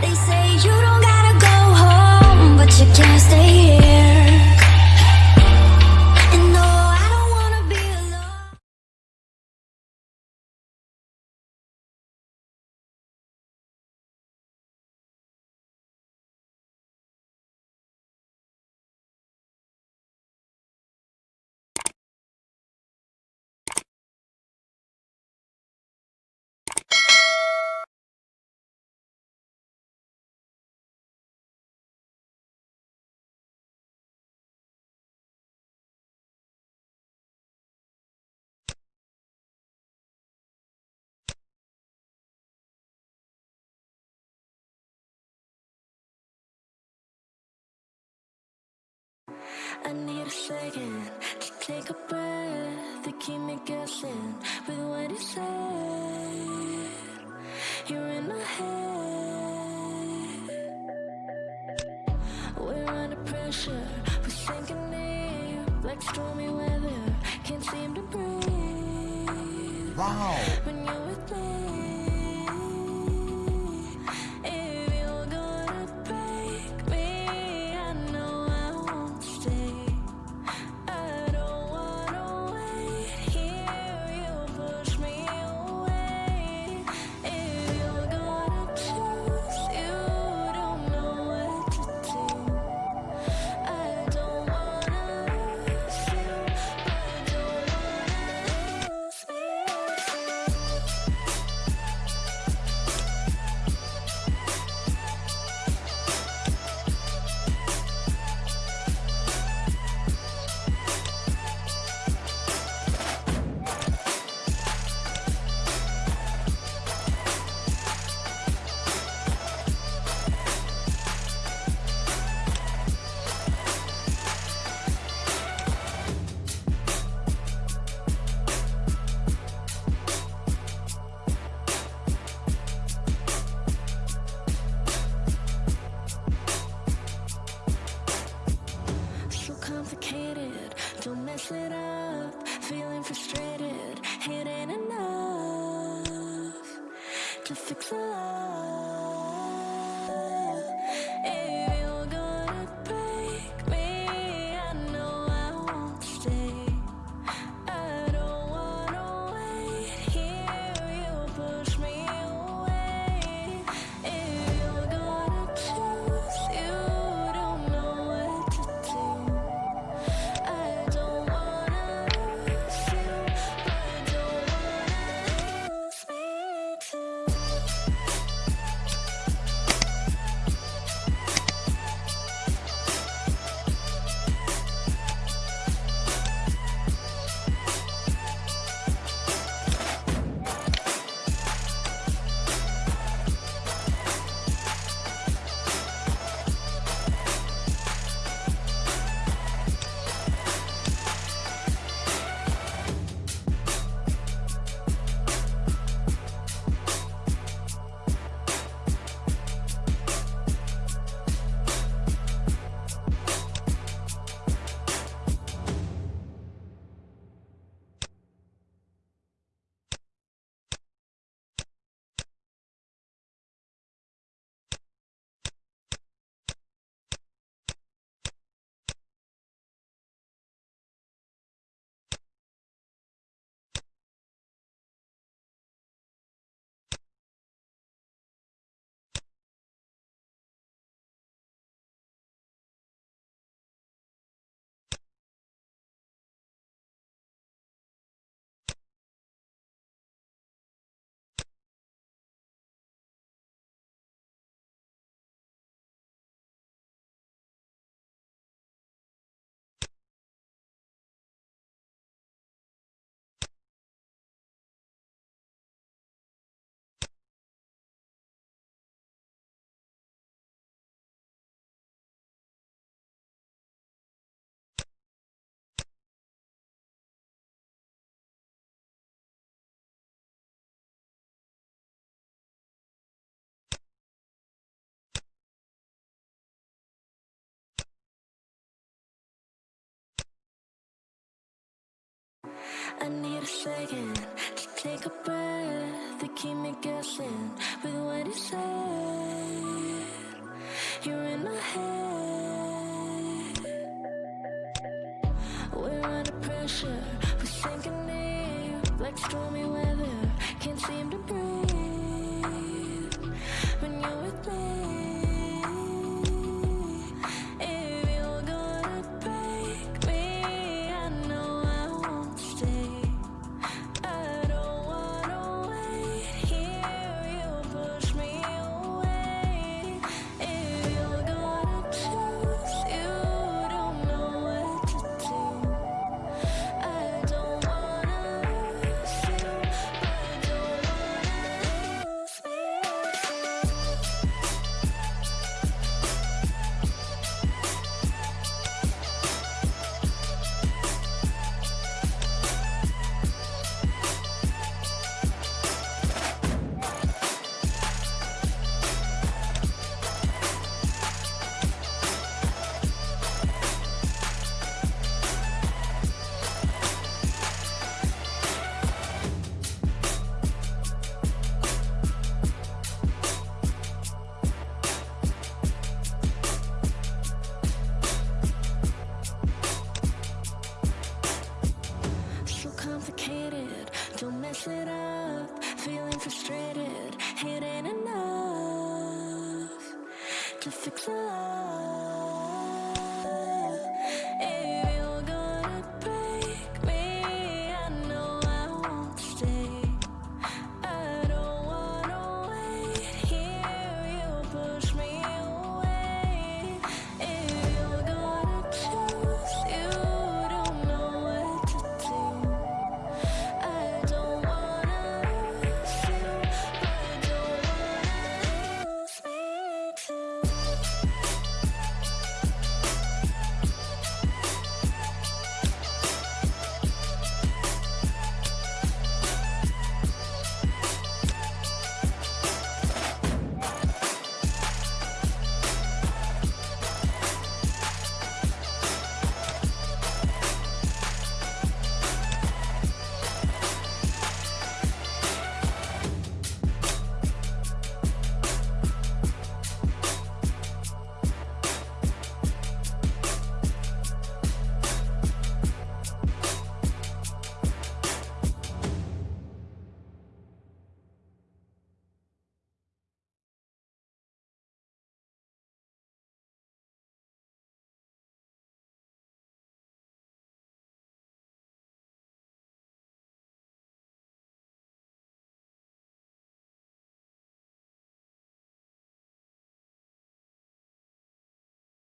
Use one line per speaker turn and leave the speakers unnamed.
They say you don't second to take a breath to keep me guessing with what you said. You're in my head. We're under pressure, we're sinking deep like stormy weather. Can't seem to breathe.
Wow.
When you're with me. just a close wait a second. Just take a breath They keep me guessing With what you said. You're in my head. We're under pressure. We're sinking deep Like stormy weather. Can't seem to breathe When you're with me. Frustrated, it